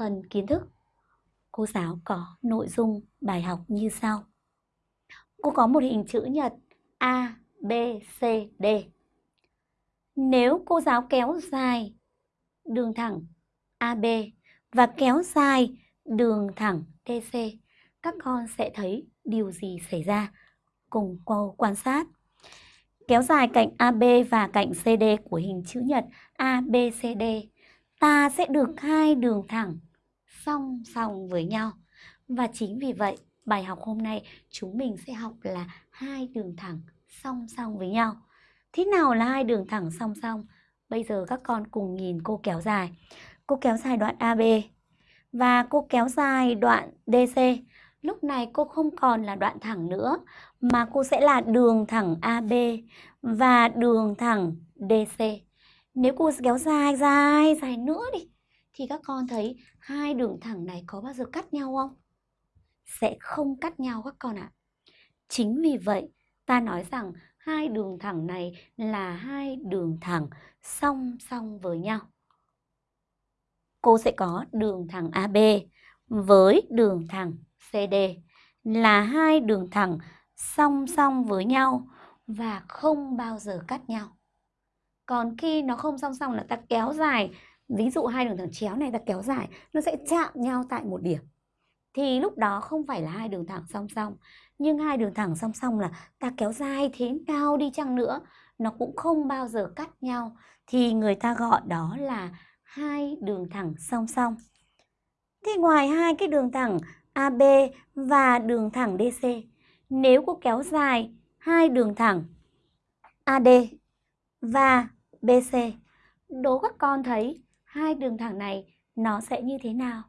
phần kiến thức. Cô giáo có nội dung bài học như sau. Cô có một hình chữ nhật A, B, C, D. Nếu cô giáo kéo dài đường thẳng AB và kéo dài đường thẳng DC, các con sẽ thấy điều gì xảy ra? Cùng cô quan sát. Kéo dài cạnh AB và cạnh CD của hình chữ nhật ABCD, ta sẽ được hai đường thẳng song song với nhau. Và chính vì vậy, bài học hôm nay chúng mình sẽ học là hai đường thẳng song song với nhau. Thế nào là hai đường thẳng song song? Bây giờ các con cùng nhìn cô kéo dài. Cô kéo dài đoạn AB và cô kéo dài đoạn DC. Lúc này cô không còn là đoạn thẳng nữa mà cô sẽ là đường thẳng AB và đường thẳng DC. Nếu cô kéo dài dài dài nữa đi thì các con thấy hai đường thẳng này có bao giờ cắt nhau không? Sẽ không cắt nhau các con ạ. À. Chính vì vậy ta nói rằng hai đường thẳng này là hai đường thẳng song song với nhau. Cô sẽ có đường thẳng AB với đường thẳng CD là hai đường thẳng song song với nhau và không bao giờ cắt nhau. Còn khi nó không song song là ta kéo dài, ví dụ hai đường thẳng chéo này ta kéo dài, nó sẽ chạm nhau tại một điểm. Thì lúc đó không phải là hai đường thẳng song song, nhưng hai đường thẳng song song là ta kéo dài thế nào đi chăng nữa, nó cũng không bao giờ cắt nhau thì người ta gọi đó là hai đường thẳng song song. Thế ngoài hai cái đường thẳng AB và đường thẳng DC, nếu cô kéo dài hai đường thẳng AD và BC, đố các con thấy hai đường thẳng này nó sẽ như thế nào?